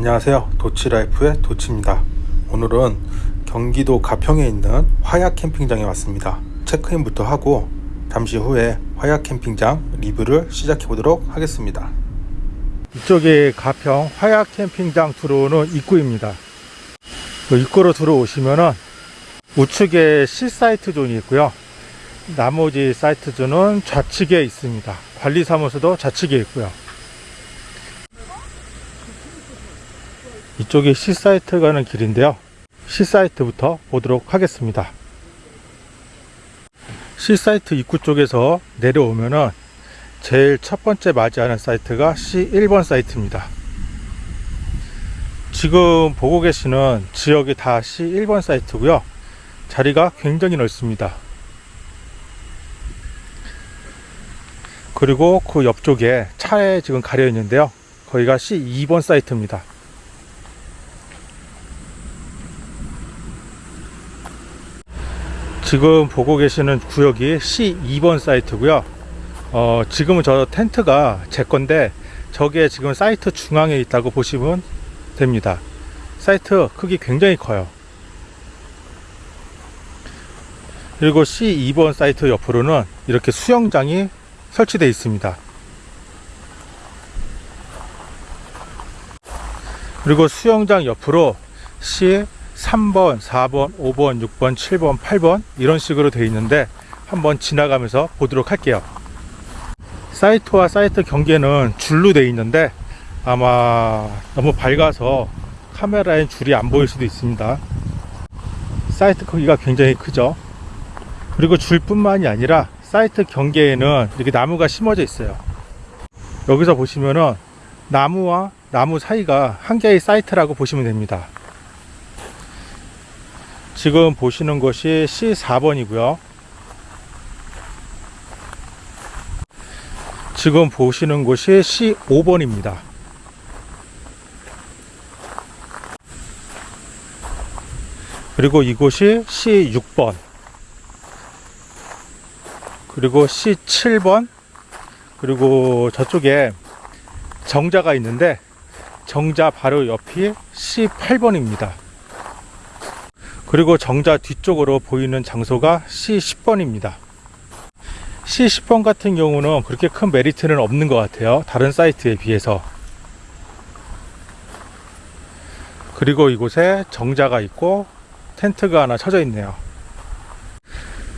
안녕하세요. 도치라이프의 도치입니다. 오늘은 경기도 가평에 있는 화악 캠핑장에 왔습니다. 체크인부터 하고 잠시 후에 화악 캠핑장 리뷰를 시작해 보도록 하겠습니다. 이쪽이 가평 화악 캠핑장 들어오는 입구입니다. 그 입구로 들어오시면은 우측에 C사이트 존이 있고요. 나머지 사이트 존은 좌측에 있습니다. 관리사무소도 좌측에 있고요 이쪽이 C사이트 가는 길인데요. C사이트부터 보도록 하겠습니다. C사이트 입구 쪽에서 내려오면 은 제일 첫 번째 맞이하는 사이트가 C1번 사이트입니다. 지금 보고 계시는 지역이 다 C1번 사이트고요. 자리가 굉장히 넓습니다. 그리고 그 옆쪽에 차에 지금 가려 있는데요. 거기가 C2번 사이트입니다. 지금 보고 계시는 구역이 C2번 사이트고요. 어, 지금은 저 텐트가 제 건데 저게 지금 사이트 중앙에 있다고 보시면 됩니다. 사이트 크기 굉장히 커요. 그리고 C2번 사이트 옆으로는 이렇게 수영장이 설치되어 있습니다. 그리고 수영장 옆으로 C 3번, 4번, 5번, 6번, 7번, 8번 이런 식으로 되어 있는데 한번 지나가면서 보도록 할게요. 사이트와 사이트 경계는 줄로 되어 있는데 아마 너무 밝아서 카메라엔 줄이 안 보일 수도 있습니다. 사이트 크기가 굉장히 크죠. 그리고 줄뿐만이 아니라 사이트 경계에는 이렇게 나무가 심어져 있어요. 여기서 보시면은 나무와 나무 사이가 한 개의 사이트라고 보시면 됩니다. 지금 보시는 것이 C4번이고요. 지금 보시는 곳이 C5번입니다. 그리고 이곳이 C6번. 그리고 C7번. 그리고 저쪽에 정자가 있는데 정자 바로 옆이 C8번입니다. 그리고 정자 뒤쪽으로 보이는 장소가 C10번입니다. C10번 같은 경우는 그렇게 큰 메리트는 없는 것 같아요. 다른 사이트에 비해서. 그리고 이곳에 정자가 있고 텐트가 하나 쳐져 있네요.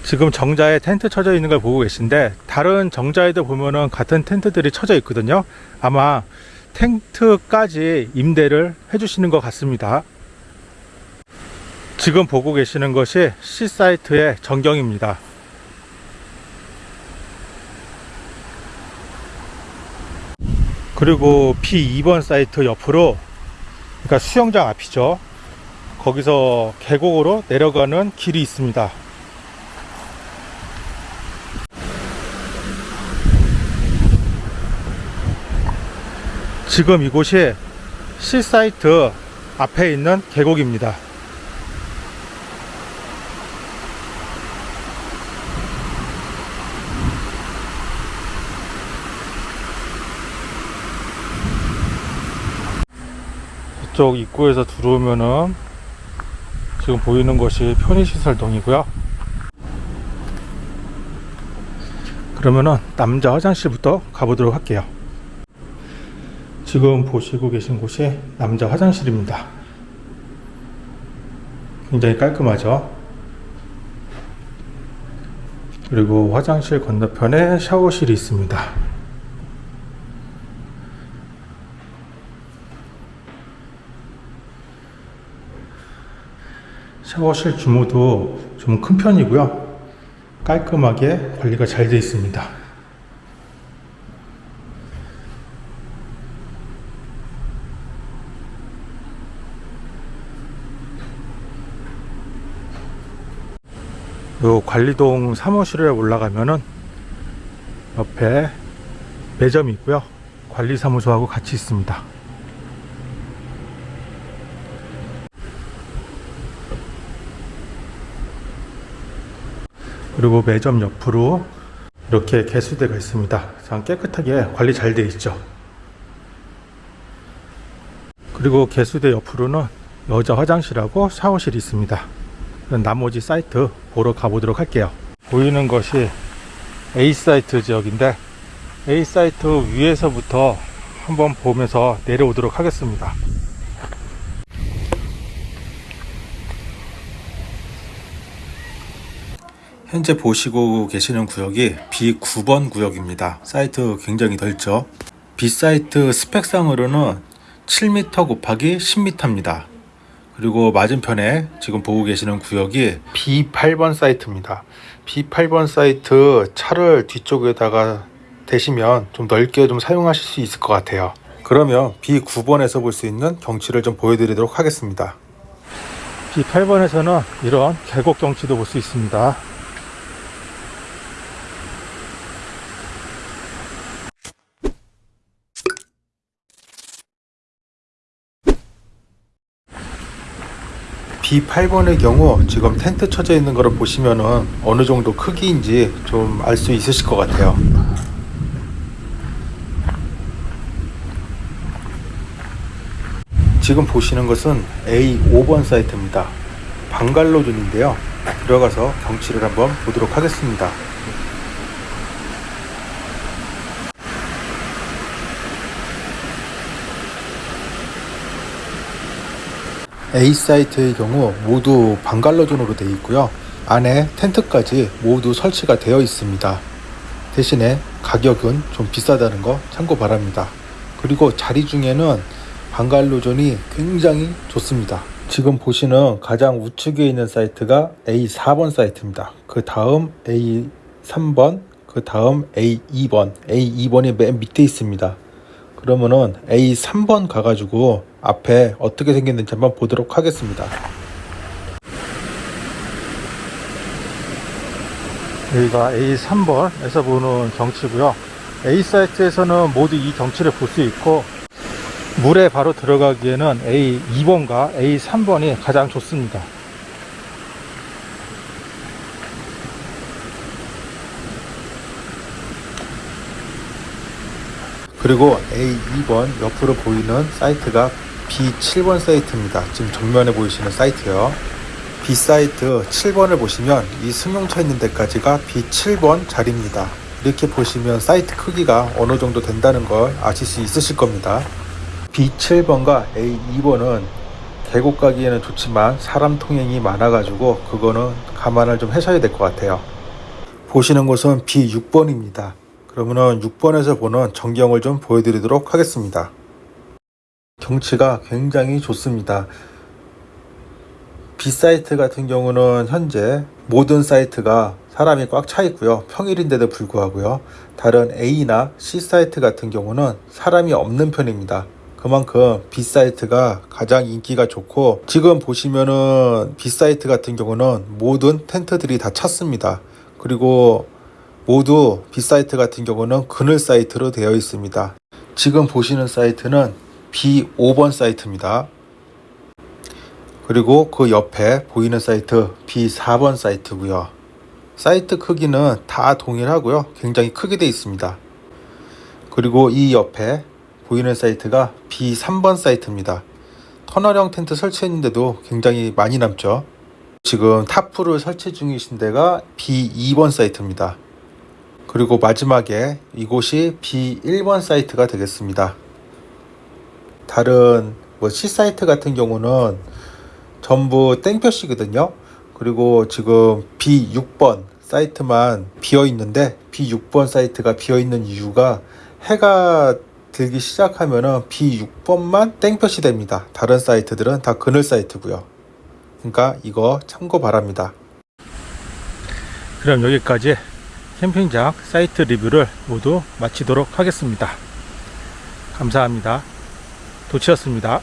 지금 정자에 텐트 쳐져 있는 걸 보고 계신데 다른 정자에도 보면은 같은 텐트들이 쳐져 있거든요. 아마 텐트까지 임대를 해주시는 것 같습니다. 지금 보고 계시는 것이 C사이트의 전경입니다. 그리고 B2번 사이트 옆으로 그러니까 수영장 앞이죠. 거기서 계곡으로 내려가는 길이 있습니다. 지금 이곳이 C사이트 앞에 있는 계곡입니다. 이쪽 입구에서 들어오면은 지금 보이는 것이 편의시설동이고요. 그러면은 남자 화장실부터 가보도록 할게요. 지금 보시고 계신 곳이 남자 화장실입니다. 굉장히 깔끔하죠. 그리고 화장실 건너편에 샤워실이 있습니다. 샤워실 규모도 좀 큰 편이고요. 깔끔하게 관리가 잘 되어 있습니다. 요 관리동 사무실에 올라가면은 옆에 매점이 있고요. 관리사무소하고 같이 있습니다. 그리고 매점 옆으로 이렇게 개수대가 있습니다. 참 깨끗하게 관리 잘 되어 있죠. 그리고 개수대 옆으로는 여자 화장실하고 샤워실이 있습니다. 나머지 사이트 보러 가보도록 할게요. 보이는 것이 A 사이트 지역인데 A 사이트 위에서부터 한번 보면서 내려오도록 하겠습니다. 현재 보시고 계시는 구역이 B9번 구역입니다. 사이트 굉장히 넓죠. B 사이트 스펙상으로는 7m 곱하기 10m입니다. 그리고 맞은편에 지금 보고 계시는 구역이 B8번 사이트입니다. B8번 사이트 차를 뒤쪽에다가 대시면 좀 넓게 좀 사용하실 수 있을 것 같아요. 그러면 B9번에서 볼 수 있는 경치를 좀 보여드리도록 하겠습니다. B8번에서는 이런 계곡 경치도 볼 수 있습니다. B8번의 경우 지금 텐트 쳐져 있는 거를 보시면은 어느 정도 크기인지 좀 알 수 있으실 것 같아요. 지금 보시는 것은 A5번 사이트입니다. 방갈로존인데요. 들어가서 경치를 한번 보도록 하겠습니다. A 사이트의 경우 모두 방갈로존으로 되어 있고요. 안에 텐트까지 모두 설치가 되어 있습니다. 대신에 가격은 좀 비싸다는 거 참고 바랍니다. 그리고 자리 중에는 방갈로존이 굉장히 좋습니다. 지금 보시는 가장 우측에 있는 사이트가 A4번 사이트입니다. 그 다음 A3번, 그 다음 A2번, A2번이 맨 밑에 있습니다. 그러면은 A3번 가가지고 앞에 어떻게 생겼는지 한번 보도록 하겠습니다. 여기가 A3번에서 보는 경치고요. A 사이트에서는 모두 이 경치를 볼 수 있고 물에 바로 들어가기에는 A2번과 A3번이 가장 좋습니다. 그리고 A2번 옆으로 보이는 사이트가 B7번 사이트입니다. 지금 정면에 보이시는 사이트요. B 사이트 7번을 보시면 이 승용차 있는 데까지가 B7번 자리입니다. 이렇게 보시면 사이트 크기가 어느 정도 된다는 걸 아실 수 있으실 겁니다. B7번과 A2번은 계곡 가기에는 좋지만 사람 통행이 많아가지고 그거는 감안을 좀 하셔야 될 것 같아요. 보시는 곳은 B6번입니다. 그러면은 6번에서 보는 전경을 좀 보여드리도록 하겠습니다. 경치가 굉장히 좋습니다. B 사이트 같은 경우는 현재 모든 사이트가 사람이 꽉 차 있고요. 평일인데도 불구하고요. 다른 A나 C 사이트 같은 경우는 사람이 없는 편입니다. 그만큼 B 사이트가 가장 인기가 좋고 지금 보시면은 B 사이트 같은 경우는 모든 텐트들이 다 찼습니다. 그리고 모두 B 사이트 같은 경우는 그늘 사이트로 되어 있습니다. 지금 보시는 사이트는 B5번 사이트입니다. 그리고 그 옆에 보이는 사이트 B4번 사이트고요. 사이트 크기는 다 동일하고요. 굉장히 크게 되어 있습니다. 그리고 이 옆에 보이는 사이트가 B3번 사이트입니다. 터널형 텐트 설치했는데도 굉장히 많이 남죠. 지금 타프를 설치 중이신 데가 B2번 사이트입니다. 그리고 마지막에 이곳이 B1번 사이트가 되겠습니다. 다른 뭐 C 사이트 같은 경우는 전부 땡볕이거든요. 그리고 지금 B6번 사이트만 비어 있는데 B6번 사이트가 비어 있는 이유가 해가 들기 시작하면은 B6번만 땡볕이 됩니다. 다른 사이트들은 다 그늘 사이트고요. 그러니까 이거 참고 바랍니다. 그럼 여기까지 캠핑장 사이트 리뷰를 모두 마치도록 하겠습니다. 감사합니다. 도치였습니다.